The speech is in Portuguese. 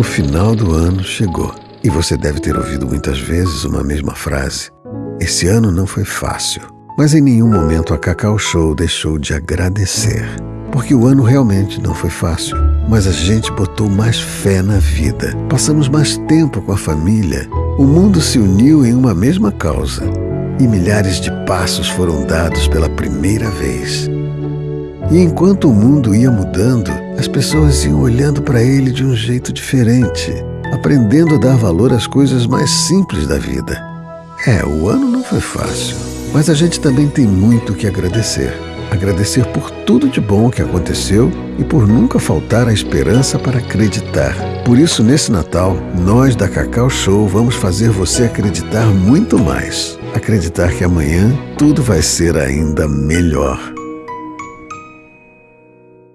O final do ano chegou e você deve ter ouvido muitas vezes uma mesma frase. Esse ano não foi fácil, mas em nenhum momento a Cacau Show deixou de agradecer. Porque o ano realmente não foi fácil, mas a gente botou mais fé na vida. Passamos mais tempo com a família. O mundo se uniu em uma mesma causa e milhares de passos foram dados pela primeira vez. E enquanto o mundo ia mudando, as pessoas iam olhando para ele de um jeito diferente, aprendendo a dar valor às coisas mais simples da vida. É, o ano não foi fácil, mas a gente também tem muito que agradecer. Agradecer por tudo de bom que aconteceu e por nunca faltar a esperança para acreditar. Por isso, nesse Natal, nós da Cacau Show vamos fazer você acreditar muito mais. Acreditar que amanhã tudo vai ser ainda melhor.